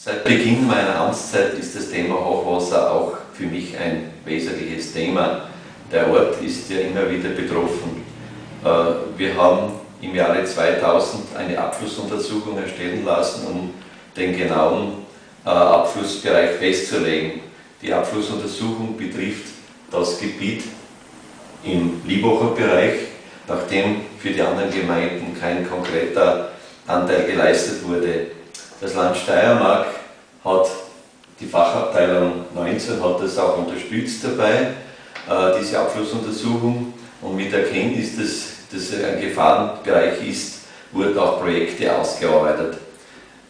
Seit Beginn meiner Amtszeit ist das Thema Hochwasser auch für mich ein wesentliches Thema. Der Ort ist ja immer wieder betroffen. Äh, wir haben im Jahre 2000 eine Abflussuntersuchung erstellen lassen, um den genauen äh, Abflussbereich festzulegen. Die Abflussuntersuchung betrifft das Gebiet im Liebacher Bereich, nachdem für die anderen Gemeinden kein konkreter Anteil geleistet wurde. Das Land Steiermark hat die Fachabteilung 19 hat das auch unterstützt dabei, äh, diese Abflussuntersuchung und mit Erkenntnis, dass das ein Gefahrenbereich ist, wurden auch Projekte ausgearbeitet.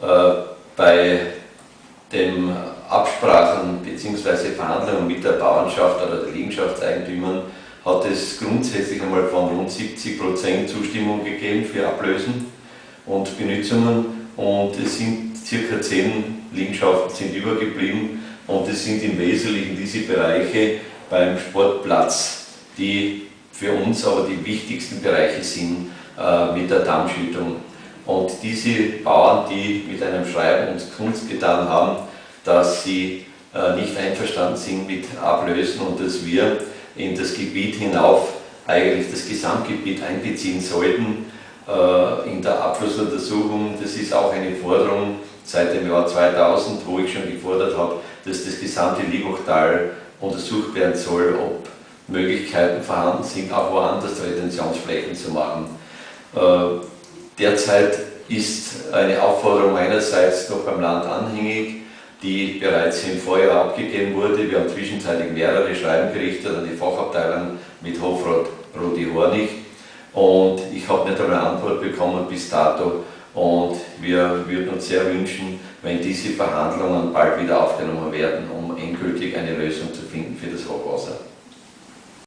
Äh, bei den Absprachen bzw. Verhandlungen mit der Bauernschaft oder der Liegenschaftseigentümern hat es grundsätzlich einmal von rund 70% Zustimmung gegeben für Ablösen und Benutzungen und es sind circa 10 Liegenschaften sind übergeblieben und es sind im Wesentlichen diese Bereiche beim Sportplatz, die für uns aber die wichtigsten Bereiche sind äh, mit der Dammschüttung. Und diese Bauern, die mit einem Schreiben uns Kunst getan haben, dass sie äh, nicht einverstanden sind mit Ablösen und dass wir in das Gebiet hinauf eigentlich das Gesamtgebiet einbeziehen sollten äh, in der Abflussuntersuchung. Das ist auch eine Forderung seit dem Jahr 2000, wo ich schon gefordert habe, dass das gesamte Liebachtal untersucht werden soll, ob Möglichkeiten vorhanden sind, auch woanders Retentionsflächen zu machen. Äh, derzeit ist eine Aufforderung meinerseits noch beim Land anhängig, die bereits im Vorjahr abgegeben wurde. Wir haben zwischenzeitlich mehrere Schreiben gerichtet an die Fachabteilung mit Hofrat Rudi Hornig und ich habe nicht eine Antwort bekommen bis dato und wir würden uns sehr wünschen, wenn diese Verhandlungen bald wieder aufgenommen werden, um endgültig eine Lösung zu finden.